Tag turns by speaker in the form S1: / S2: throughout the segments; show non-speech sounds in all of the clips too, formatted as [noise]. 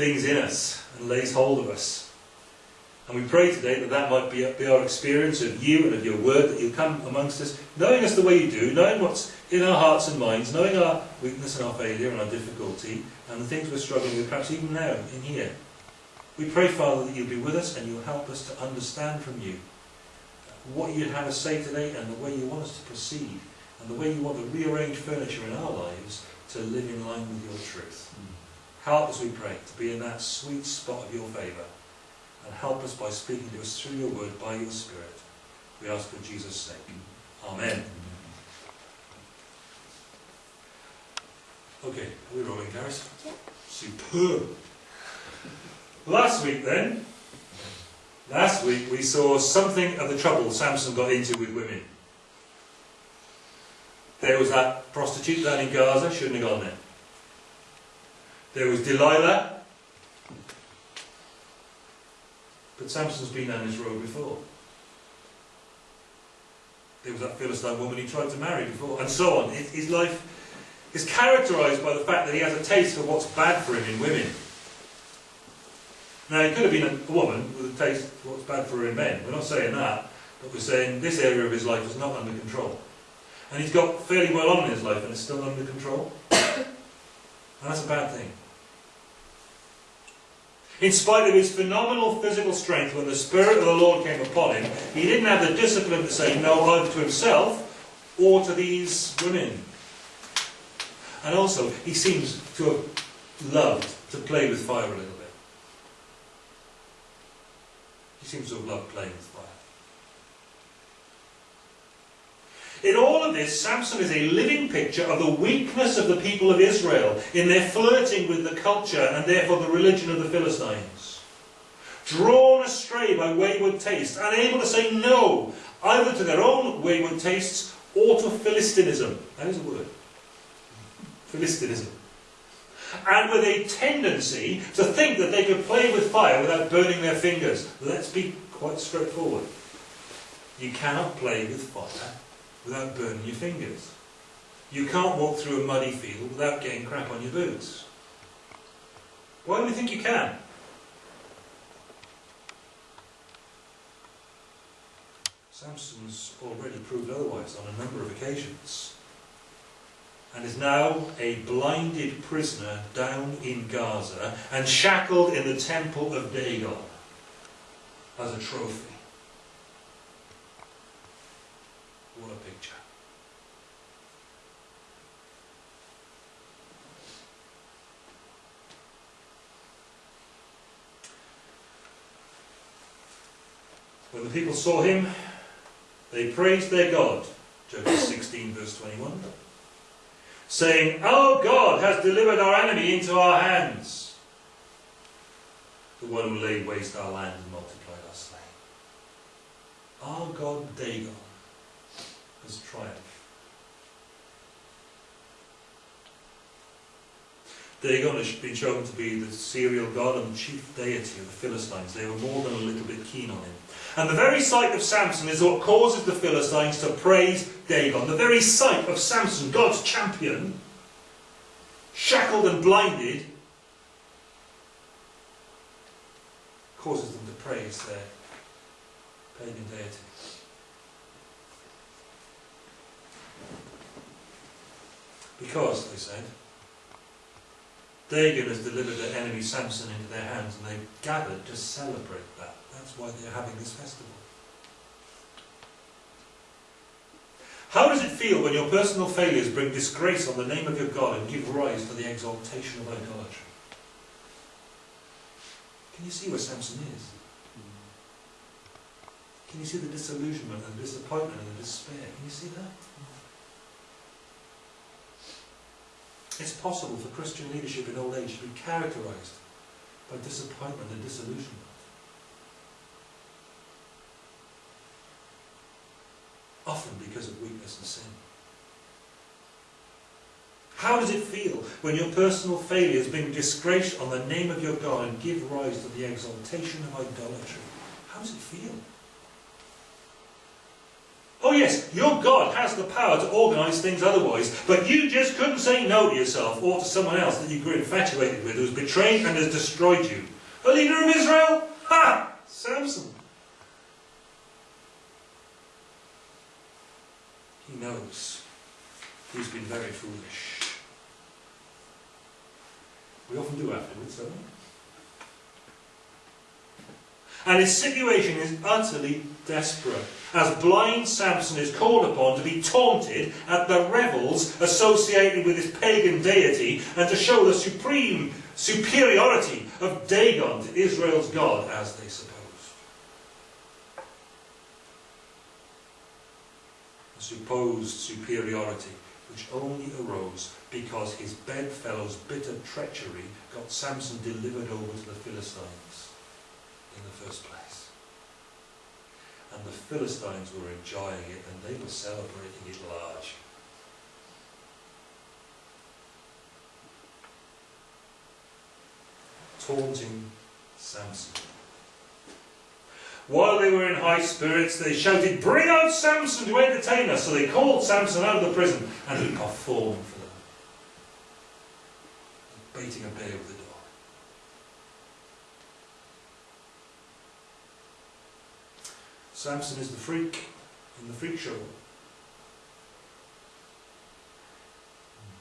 S1: things in us and lays hold of us. And we pray today that that might be, be our experience of you and of your word, that you'll come amongst us, knowing us the way you do, knowing what's in our hearts and minds, knowing our weakness and our failure and our difficulty, and the things we're struggling with, perhaps even now, in here. We pray, Father, that you'll be with us and you'll help us to understand from you what you'd have us say today and the way you want us to proceed and the way you want to rearrange furniture in our lives to live in line with your truth. Help us, we pray, to be in that sweet spot of your favour and help us by speaking to us through your word, by your Spirit. We ask for Jesus' sake. Amen. Okay, are we rolling, Gareth?
S2: Yeah.
S1: Superb. Last week then, last week we saw something of the trouble Samson got into with women. There was that prostitute down in Gaza, shouldn't have gone there. There was Delilah, But Samson's been down this road before. There was that Philistine woman he tried to marry before, and so on. His life is characterised by the fact that he has a taste for what's bad for him in women. Now, he could have been a woman with a taste for what's bad for her in men. We're not saying that, but we're saying this area of his life is not under control. And he's got fairly well on in his life and it's still under control. And that's a bad thing. In spite of his phenomenal physical strength, when the Spirit of the Lord came upon him, he didn't have the discipline to say no either to himself or to these women. And also, he seems to have loved to play with fire a little bit. He seems to have loved playing with fire. In all of this, Samson is a living picture of the weakness of the people of Israel in their flirting with the culture and therefore the religion of the Philistines. Drawn astray by wayward tastes, unable to say no either to their own wayward tastes or to Philistinism. That is a word. Philistinism. And with a tendency to think that they could play with fire without burning their fingers. Let's be quite straightforward. You cannot play with fire without burning your fingers. You can't walk through a muddy field without getting crap on your boots. Why do you think you can? Samson's already proved otherwise on a number of occasions and is now a blinded prisoner down in Gaza and shackled in the temple of Dagon as a trophy. What a picture. When the people saw him, they praised their God. Judges [clears throat] 16 verse 21. Saying, Our God has delivered our enemy into our hands. The one who laid waste our land and multiplied our slain. Our God Dagon has triumphed. Has been shown to be the cereal god and chief deity of the Philistines. They were more than a little bit keen on him. And the very sight of Samson is what causes the Philistines to praise Dagon. The very sight of Samson, God's champion, shackled and blinded, causes them to praise their pagan deity. Because, they said, Dagon has delivered their enemy Samson into their hands and they've gathered to celebrate that. That's why they're having this festival. How does it feel when your personal failures bring disgrace on the name of your God and give rise to the exaltation of idolatry? Can you see where Samson is? Can you see the disillusionment and the disappointment and the despair? Can you see that? It's possible for Christian leadership in old age to be characterized by disappointment and disillusionment. Often because of weakness and sin. How does it feel when your personal failures bring disgrace on the name of your God and give rise to the exaltation of idolatry? How does it feel? Oh yes, your God has the power to organise things otherwise, but you just couldn't say no to yourself or to someone else that you grew infatuated with who's betrayed and has destroyed you. A leader of Israel? Ha! Samson. He knows he's been very foolish. We often do afterwards, don't we? And his situation is utterly desperate. As blind Samson is called upon to be taunted at the revels associated with his pagan deity and to show the supreme superiority of Dagon to Israel's God as they supposed. A supposed superiority which only arose because his bedfellow's bitter treachery got Samson delivered over to the Philistines in the first place. And the Philistines were enjoying it and they were celebrating it large. Taunting Samson. While they were in high spirits, they shouted, Bring out Samson to entertain us! So they called Samson out of the prison and he performed for them, baiting a bear with a Samson is the freak in the freak show.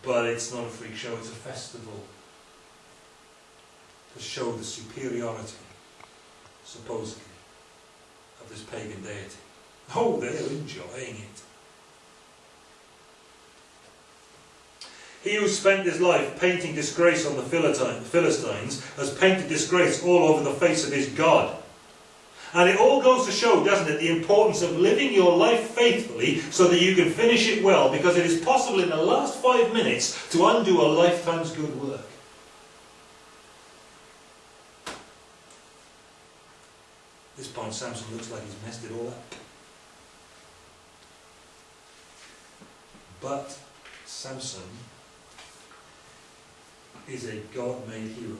S1: But it's not a freak show, it's a festival to show the superiority, supposedly, of this pagan deity. Oh, they're enjoying it. He who spent his life painting disgrace on the Philistines has painted disgrace all over the face of his God. And it all goes to show, doesn't it, the importance of living your life faithfully so that you can finish it well, because it is possible in the last five minutes to undo a lifetime's good work. This point, Samson looks like he's messed it all up. But Samson is a God-made hero.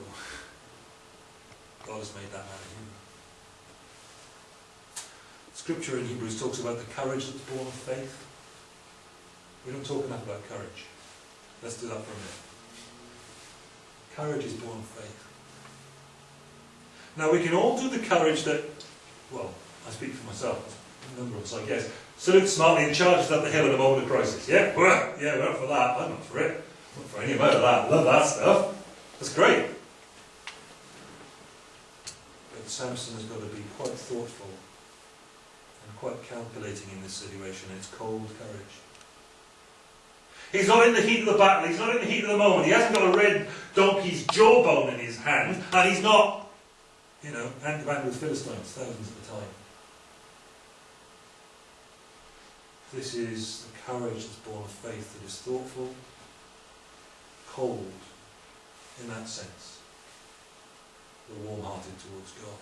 S1: God has made that man a hero. Scripture in Hebrews talks about the courage that's born of faith. We don't talk enough about courage. Let's do that for a minute. Courage is born of faith. Now we can all do the courage that, well, I speak for myself, a number of us I guess, salute smartly and charges up the hill in a moment of crisis. Yeah, [laughs] yeah, we're up for that. I'm not for it. I'm not for any amount of that. Love that stuff. That's great. But Samson has got to be quite thoughtful quite calculating in this situation. It's cold courage. He's not in the heat of the battle. He's not in the heat of the moment. He hasn't got a red donkey's jawbone in his hand, and he's not, you know, hand to hand with Philistines thousands at a time. This is the courage that's born of faith that is thoughtful, cold, in that sense, but warm-hearted towards God.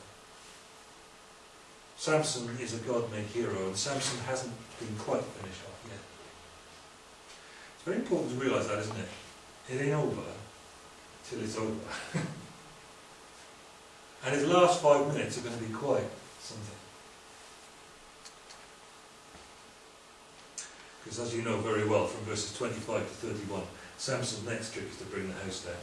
S1: Samson is a God-made hero, and Samson hasn't been quite finished off yet. It's very important to realise that, isn't it? It ain't over till it's over. [laughs] and his last five minutes are going to be quite something. Because as you know very well from verses 25 to 31, Samson's next trick is to bring the house down.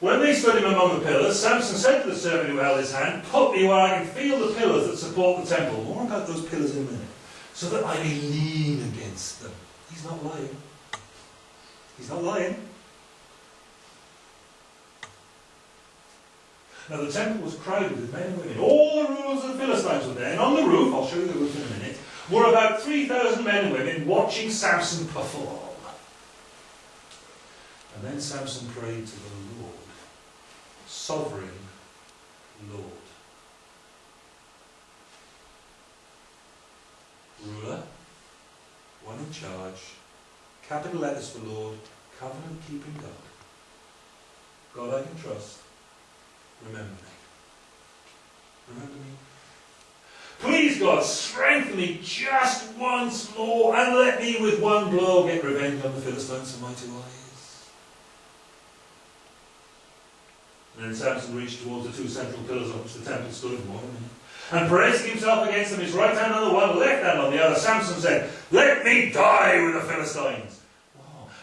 S1: When they stood him among the pillars, Samson said to the servant who held his hand, Put me where I can feel the pillars that support the temple. More about those pillars in a minute. So that I may lean against them. He's not lying. He's not lying. Now the temple was crowded with men and women. All the rulers of the Philistines were there. And on the roof, I'll show you the roof in a minute, were about 3,000 men and women watching Samson perform. And then Samson prayed to the Lord sovereign Lord. Ruler, one in charge, capital letters for Lord, covenant keeping God. God I can trust. Remember me. Remember me. Please God, strengthen me just once more and let me with one blow get revenge on the Philistines for my two eyes. And then Samson reached towards the two central pillars on which the temple stood. And bracing himself against them, his right hand on the one, left hand on the other, Samson said, Let me die with the Philistines.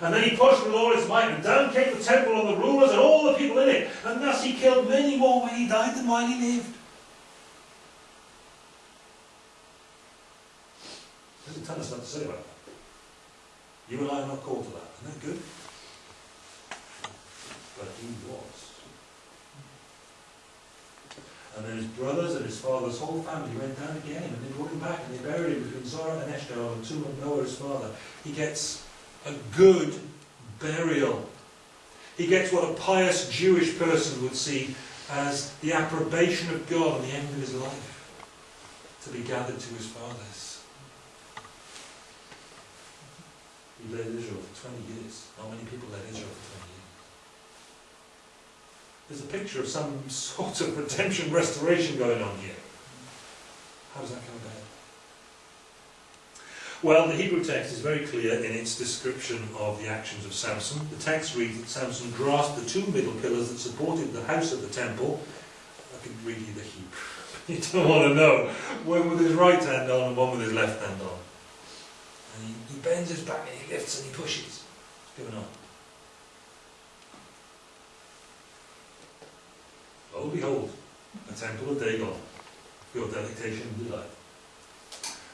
S1: And then he pushed with all his might, and down came the temple on the rulers and all the people in it. And thus he killed many more when he died than while he lived. Doesn't tell us what to say about that. You and I are not called to that. Isn't that good? But he was. And then his brothers and his father's whole family went down again, and they brought him back, and they buried him between Zorah and Eshtaol, and tomb of Manoah, his father. He gets a good burial. He gets what a pious Jewish person would see as the approbation of God on the end of his life, to be gathered to his fathers. He led Israel for 20 years. Not many people led Israel for 20 years. There's a picture of some [laughs] sort of redemption restoration going on here. How does that come about? Well, the Hebrew text is very clear in its description of the actions of Samson. The text reads that Samson grasped the two middle pillars that supported the house of the temple. I can read you the Hebrew. [laughs] you don't want to know. One with his right hand on and one with his left hand on. And he, he bends his back and he lifts and he pushes. Going on? Oh, behold, a temple of Dagon, your delectation and delight.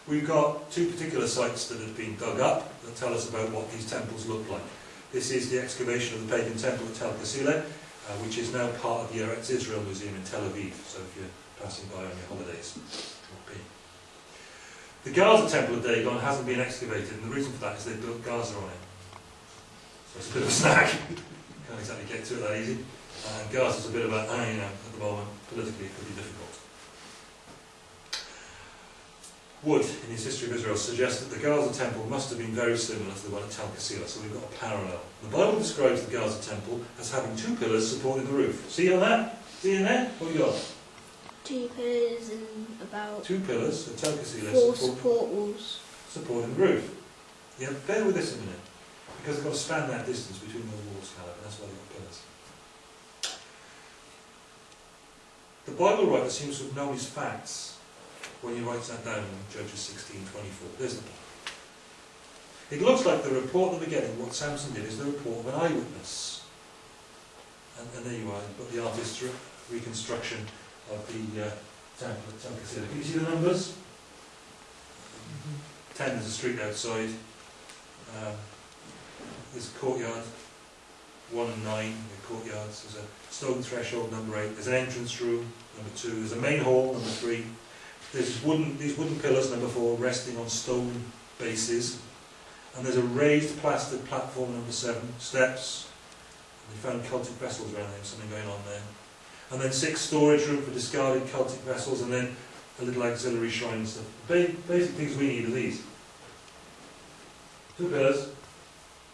S1: We've got two particular sites that have been dug up that tell us about what these temples look like. This is the excavation of the pagan temple at Tel Qasile, uh, which is now part of the Eretz Israel Museum in Tel Aviv, so if you're passing by on your holidays, will be. The Gaza temple of Dagon hasn't been excavated, and the reason for that is they built Gaza on it. So it's a bit of a snag. [laughs] Can't exactly get to it that easy. And Gaza's a bit of a, uh, you know, at the moment, politically it could be difficult. Wood, in his History of Israel, suggests that the Gaza temple must have been very similar to the one at Tel Qasila, so we've got a parallel. The Bible describes the Gaza temple as having two pillars supporting the roof. See on that? See in there? What have you got?
S2: Two pillars and about
S1: Two pillars at Tel Qasila
S2: four
S1: support,
S2: support walls.
S1: supporting the roof. Yeah, bear with this a minute, because they've got to span that distance between those walls, Caleb, and that's why they've got pillars. The Bible writer seems to have known his facts when he writes that down in Judges 16:24. There's the point. It looks like the report that we're getting, what Samson did, is the report of an eyewitness. And, and there you are, you've got the artist's re- reconstruction of the uh, temple at Tel Can you see the numbers? 10 is a street outside. Um, there's a courtyard, 1 and 9, the courtyards. There's a stone threshold, number 8. There's an entrance room, number 2. There's a main hall, number 3. There's wooden, these wooden pillars, number 4, resting on stone bases. And there's a raised plastered platform, number 7, steps. And they found cultic vessels around there, something going on there. And then six storage room for discarded cultic vessels, and then a little auxiliary shrine and stuff. Ba- basic things we need are these. Two pillars,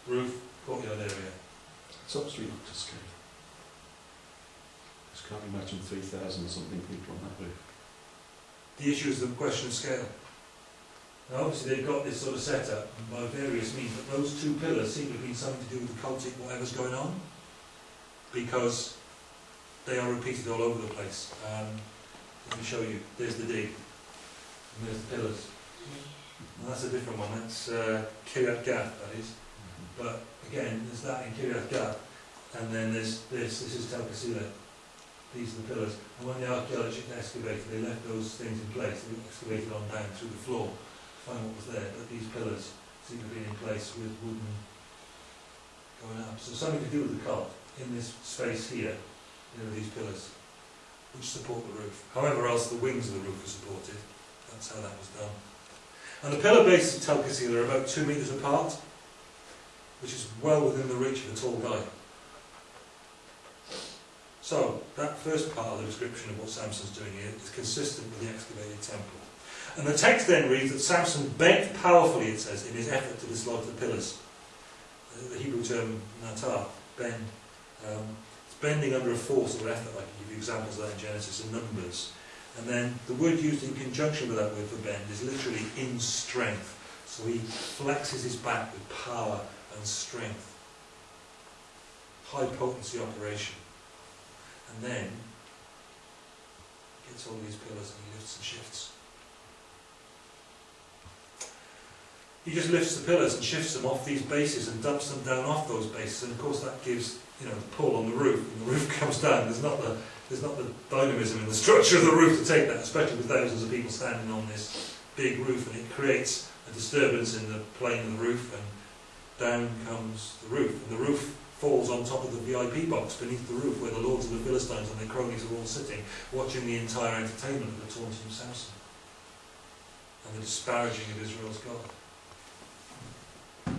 S1: roof, courtyard area.
S3: It's obviously not to scale. Just can't imagine 3,000 or something people on that roof.
S1: The issue is the question of scale. Now obviously they've got this sort of setup by various means, but those two pillars seem to have been something to do with the cultic whatever's going on, because they are repeated all over the place. Um, let me show you. There's the dig, and there's the pillars. And that's a different one. That's uh, Kiryat Gath, that is. But again, there's that in Kiryat Gath, and then there's this. This is Tel Qasila. These are the pillars. And when the archaeologists excavated, they left those things in place. They excavated on down through the floor to find what was there. But these pillars seem to be in place with wooden going up. So something to do with the cult in this space here. There these pillars which support the roof. However else the wings of the roof are supported. That's how that was done. And the pillar bases of Tel Qasila are about two metres apart, which is well within the reach of a tall guy. So, that first part of the description of what Samson's doing here is consistent with the excavated temple. And the text then reads that Samson begged powerfully, it says, in his effort to dislodge the pillars. The Hebrew term natar, bend. Um, it's bending under a force or effort, I can give you examples of that in Genesis and Numbers. And then the word used in conjunction with that word for bend is literally in strength. So he flexes his back with power and strength. High potency operation. And then Gets all these pillars and he lifts and shifts. He just lifts the pillars and shifts them off these bases and dumps them down off those bases, and of course that gives you know the pull on the roof, and the roof [laughs] comes down. There's not the there's not the dynamism in the structure of the roof to take that, especially with thousands of people standing on this big roof, and it creates a disturbance in the plane of the roof, and down comes the roof, and the roof falls on top of the VIP box beneath the roof where the lords of the Philistines and their cronies are all sitting, watching the entire entertainment of the taunting Samson and the disparaging of Israel's God. The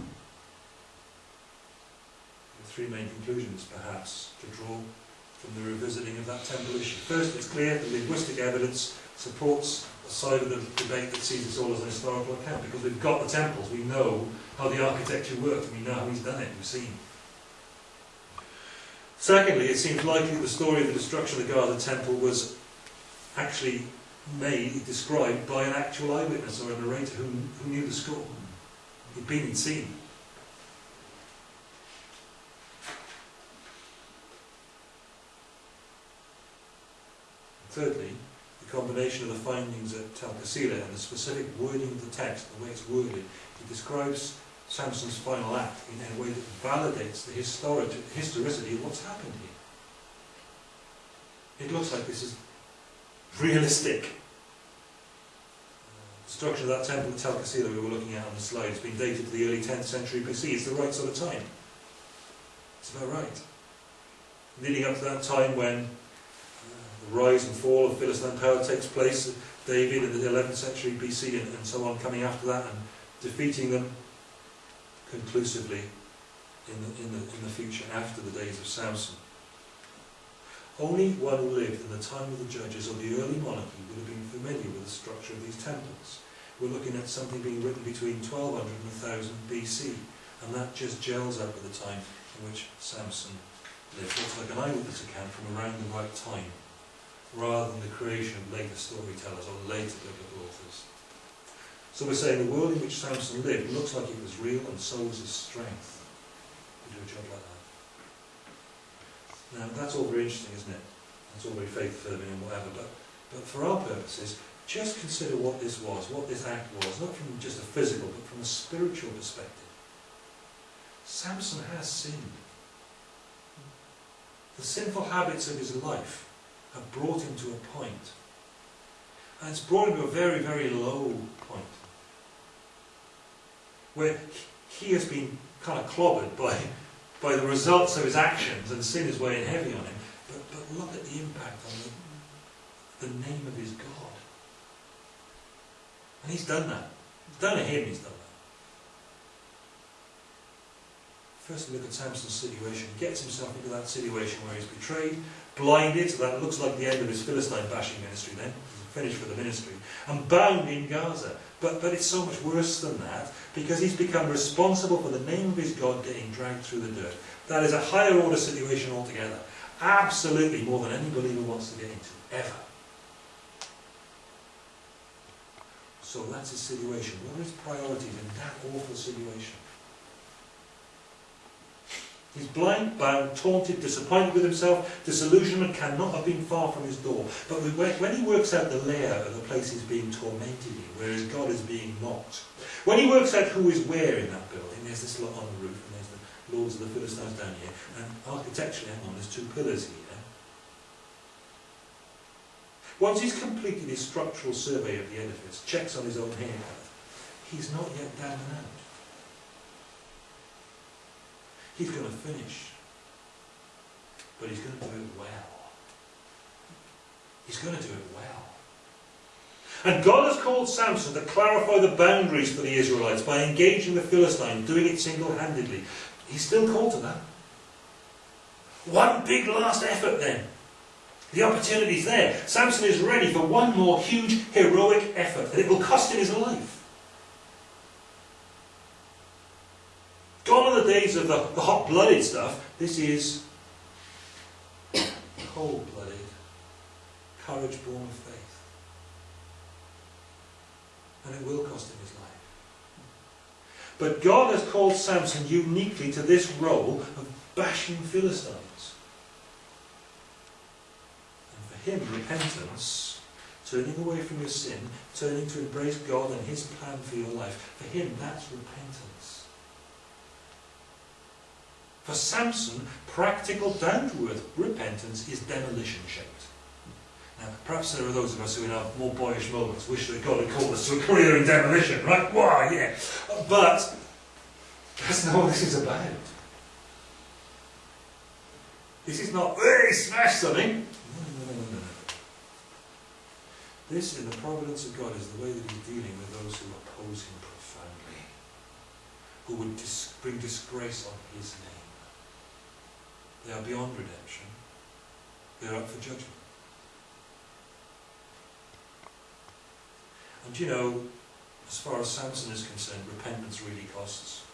S1: three main conclusions, perhaps, to draw from the revisiting of that temple issue. First, it's clear the linguistic evidence supports side of the debate that sees this all as an historical account because we've got the temples, we know how the architecture worked, we know how he's done it, we've seen. Secondly, it seems likely that the story of the destruction of the Gaza temple was actually made, described by an actual eyewitness or a narrator who, who knew the score. He'd been and seen. Thirdly, the combination of the findings at Tel Qasila and the specific wording of the text, the way it's worded, it describes Samson's final act in a way that validates the historic, historicity of what's happened here. It looks like this is realistic. The structure of that temple at Tel Qasila we were looking at on the slide has been dated to the early 10th century BC. It's the right sort of time. It's about right. Leading up to that time when rise and fall of Philistine power takes place, David in the 11th century BC and, and so on coming after that and defeating them conclusively in the, in, the, in the future after the days of Samson. Only one who lived in the time of the judges or the early monarchy would have been familiar with the structure of these temples. We're looking at something being written between 1200 and 1000 BC, and that just gels up with the time in which Samson lived. Looks like an eyewitness account from around the right time, rather than the creation of later storytellers or later biblical authors. So we're saying the world in which Samson lived looks like it was real, and so was his strength to do a job like that. Now, that's all very interesting, isn't it? That's all very faith-affirming and whatever, but, but for our purposes, just consider what this was, what this act was, not from just a physical, but from a spiritual perspective. Samson has sinned. The sinful habits of his life have brought him to a point. And it's brought him to a very, very low point. Where he has been kind of clobbered by by the results of his actions, and sin is weighing heavy on him. But, but look at the impact on the, the name of his God. And he's done that. It's done to him, he's done that. First, we look at Samson's situation. He gets himself into that situation where he's betrayed, blinded, so that looks like the end of his Philistine bashing ministry then. Finished for the ministry. And bound in Gaza. But, but it's so much worse than that, because he's become responsible for the name of his God getting dragged through the dirt. That is a higher order situation altogether. Absolutely more than any believer wants to get into, ever. So that's his situation. What are his priorities in that awful situation? He's blind, bound, taunted, disappointed with himself. Disillusionment cannot have been far from his door. But when he works out the layout of the place he's being tormented in, where his God is being mocked, when he works out who is where in that building, there's this lot on the roof, and there's the lords of the Philistines down here, and architecturally, hang on, there's two pillars here. Once he's completed his structural survey of the edifice, checks on his own haircut, he's not yet down and out. He's going to finish. But he's going to do it well. He's going to do it well. And God has called Samson to clarify the boundaries for the Israelites by engaging the Philistine, doing it single-handedly. He's still called to that. One big last effort then. The opportunity's there. Samson is ready for one more huge, heroic effort, and it will cost him his life. Gone are the days the, the hot-blooded stuff. This is cold-blooded, courage born of faith. And it will cost him his life. But God has called Samson uniquely to this role of bashing Philistines. And for him, repentance turning away from your sin, turning to embrace God and His plan for your life. For him, that's repentance. For Samson, practical, down-to-earth repentance is demolition shaped. Now, perhaps there are those of us who in our more boyish moments wish that God had called us to a career in demolition, right? Why, yeah. But that's not what this is about. This is not, hey, smash something. No, no, no. This, in the providence of God, is the way that He's dealing with those who oppose Him profoundly, who would dis bring disgrace on His name. They are beyond redemption. They are up for judgment. And you know, as far as Samson is concerned, repentance really costs.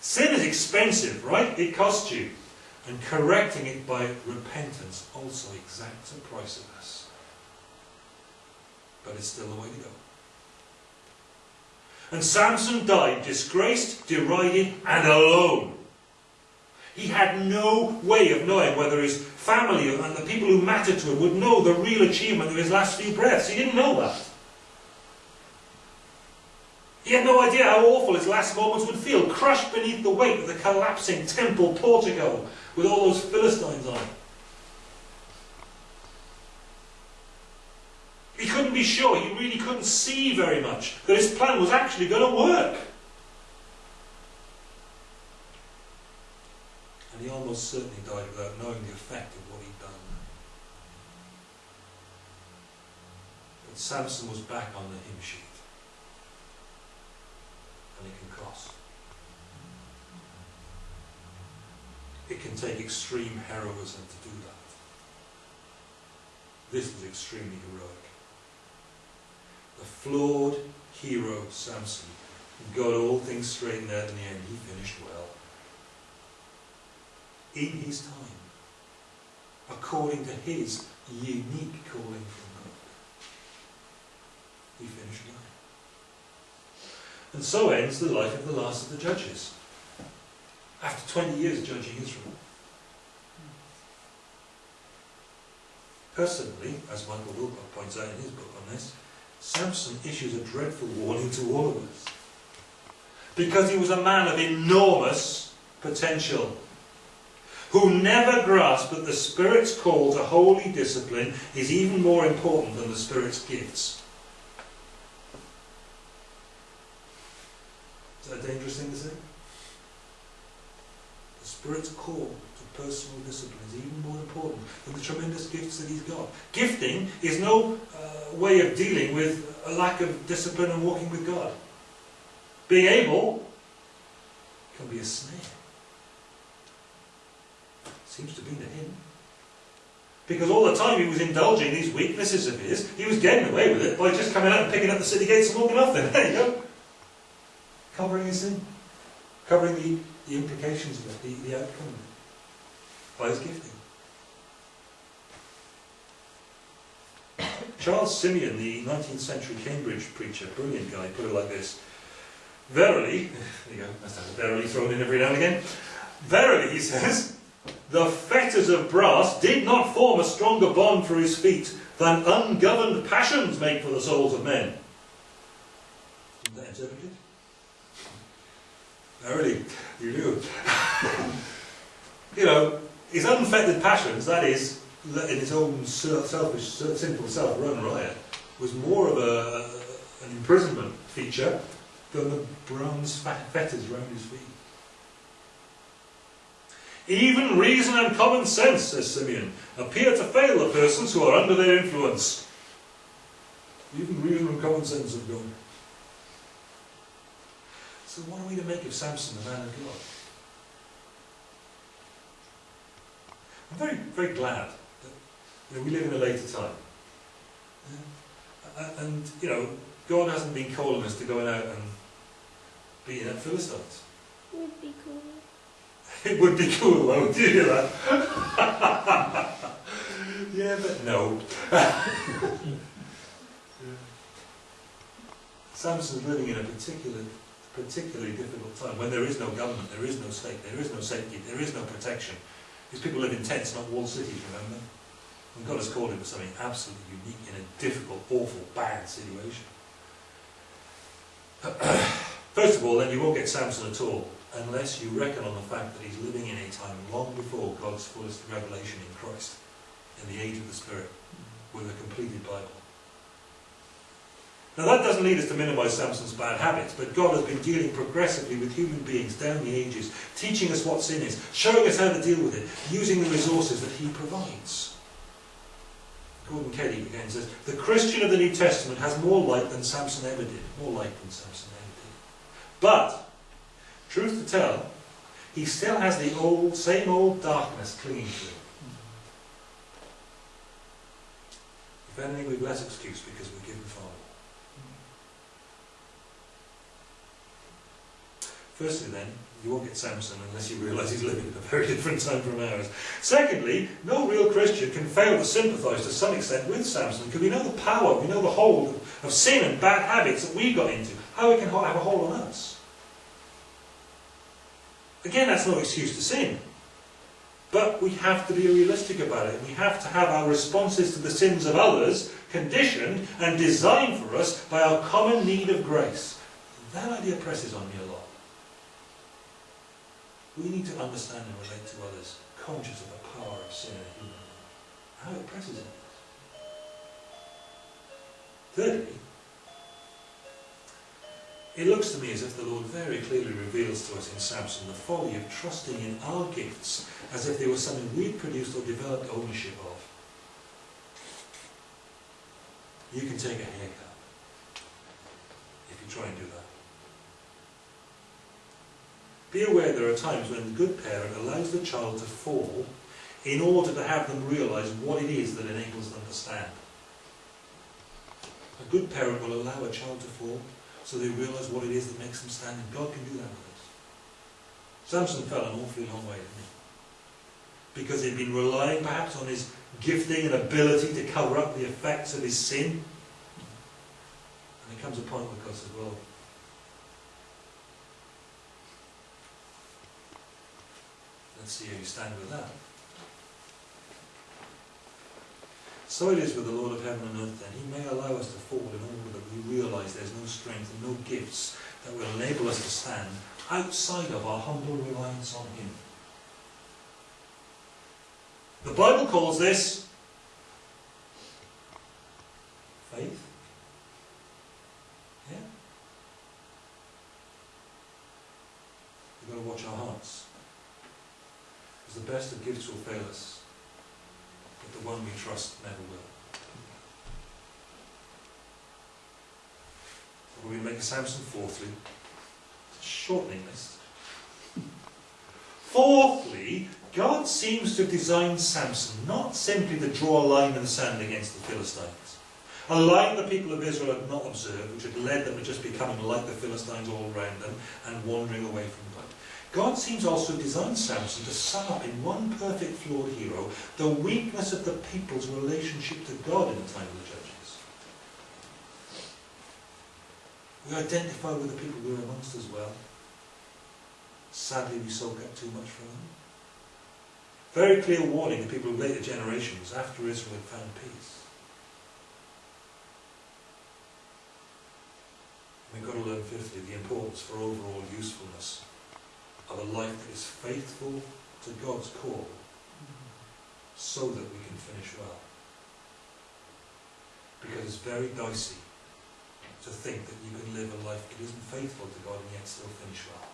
S1: Sin is expensive, right? It costs you. And correcting it by repentance also exacts a price of us. But it's still the way to go. And Samson died disgraced, derided, and alone. He had no way of knowing whether his family and the people who mattered to him would know the real achievement of his last few breaths. He didn't know that. He had no idea how awful his last moments would feel, crushed beneath the weight of the collapsing temple portico with all those Philistines on it. He couldn't be sure, he really couldn't see very much, that his plan was actually going to work. And he almost certainly died without knowing the effect of what he'd done. But Samson was back on the hymn sheet. And it can cost. It can take extreme heroism to do that. This was extremely heroic. The flawed hero Samson got all things straightened out in the end. He finished well in his time, according to his unique calling from God. He finished life. And so ends the life of the last of the judges. After 20 years judging Israel. Personally, as Michael Wilcock points out in his book on this, Samson issues a dreadful warning to all of us. Because he was a man of enormous potential who never grasp that the Spirit's call to holy discipline is even more important than the Spirit's gifts. Is that a dangerous thing to say? The Spirit's call to personal discipline is even more important than the tremendous gifts that He's got. Gifting is no uh, way of dealing with a lack of discipline and walking with God. Being able can be a snare. Seems to be to him. Because all the time he was indulging these weaknesses of his, he was getting away with it by just coming out and picking up the city gates and walking off then. [laughs] There you go. Covering his sin. Covering the, the implications of it, the, the outcome of it. By his gifting. [coughs] Charles Simeon, the 19th century Cambridge preacher, brilliant guy, put it like this. Verily, [laughs] there you go, that's verily thrown in every now and again. Verily, he says, the fetters of brass did not form a stronger bond for his feet than ungoverned passions make for the souls of men. Isn't that interpreted? Verily, you do. [laughs] you know, his unfettered passions, that is, in his own selfish, simple self-run riot, was more of a, an imprisonment feature than the bronze fetters around his feet. Even reason and common sense, says Simeon, appear to fail the persons who are under their influence. Even reason and common sense have gone. So what are we to make of Samson, the man of God? I'm very, very glad that you know, we live in a later time. Uh, and, you know, God hasn't been calling us to go out and beating up Philistines.
S2: Would be cool.
S1: It would be cool though, that? [laughs] yeah, but no. [laughs] Samson's living in a particular, particularly difficult time when there is no government, there is no state, there is no safety, there is no protection. These people live in tents, not walled cities, remember? And God has called him for something absolutely unique in a difficult, awful, bad situation. [clears throat] First of all, then you won't get Samson at all unless you reckon on the fact that he's living in a time long before God's fullest revelation in Christ, in the age of the Spirit, with a completed Bible. Now that doesn't lead us to minimise Samson's bad habits, but God has been dealing progressively with human beings down the ages, teaching us what sin is, showing us how to deal with it, using the resources that he provides. Gordon Keddie again says, the Christian of the New Testament has more light than Samson ever did. More light than Samson ever did. But, truth to tell, he still has the old, same old darkness clinging to him. If anything, we've less excuse because we're given far more. Firstly then, you won't get Samson unless you realise he's living in a very different time from ours. Secondly, no real Christian can fail to sympathise to some extent with Samson because we know the power, we know the hold of sin and bad habits that we got into, how it can have a hold on us. Again, that's no excuse to sin. But we have to be realistic about it. We have to have our responses to the sins of others conditioned and designed for us by our common need of grace. That idea presses on me a lot. We need to understand and relate to others, conscious of the power of sin in a human how it presses on us. Thirdly, it looks to me as if the Lord very clearly reveals to us in Samson the folly of trusting in our gifts as if they were something we'd produced or developed ownership of. You can take a haircut if you try and do that. Be aware there are times when the good parent allows the child to fall in order to have them realise what it is that enables them to stand. A good parent will allow a child to fall so they realise what it is that makes them stand, and God can do that with us. Samson fell an awfully long way, he? Because he'd been relying perhaps on his gifting and ability to cover up the effects of his sin. And there comes a point where God says, well, Let's see how you stand with that. So it is with the Lord of heaven and earth then. He may allow us to fall in order that we realise there's no strength and no gifts that will enable us to stand outside of our humble reliance on Him. The Bible calls this faith. Yeah? We've got to watch our hearts. Because the best of gifts will fail us, but the one we trust never will. So we make a Samson fourthly, shortening list. Fourthly, God seems to have designed Samson not simply to draw a line in the sand against the Philistines, a line the people of Israel had not observed, which had led them to just becoming like the Philistines all around them and wandering away from God. God seems also to design Samson to sum up in one perfect flawed hero the weakness of the people's relationship to God in the time of the Judges. We identify with the people we're amongst as well. Sadly, we soak up too much from them. Very clear warning to people of later generations after Israel had found peace. We've got to learn, fifthly, the importance for overall usefulness of a life that is faithful to God's call so that we can finish well. Because it's very dicey to think that you can live a life that isn't faithful to God and yet still finish well.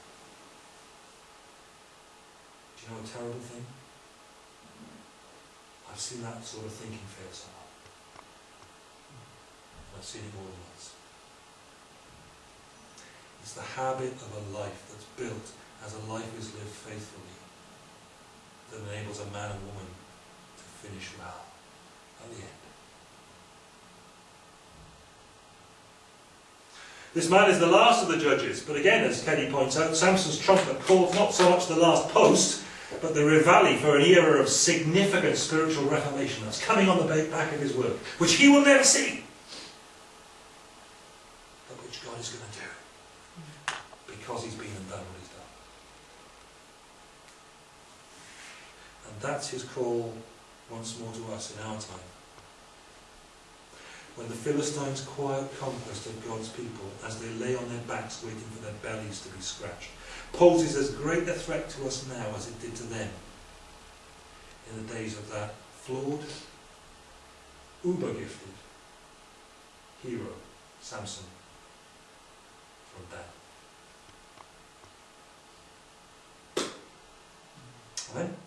S1: Do you know a terrible thing? I've seen that sort of thinking fail so I've seen it more than once. It's the habit of a life that's built as a life is lived faithfully that enables a man and woman to finish well at the end. This man is the last of the judges, but again, as Kenny points out, Samson's trumpet called not so much the last post, but the reveille for an era of significant spiritual reformation that's coming on the back of his work, which he will never see, but which God is going to do because he's been and done what he's done. And that's his call once more to us in our time. When the Philistines' quiet conquest of God's people as they lay on their backs waiting for their bellies to be scratched poses as great a threat to us now as it did to them in the days of that flawed, uber-gifted hero, Samson, from Dan. Amen.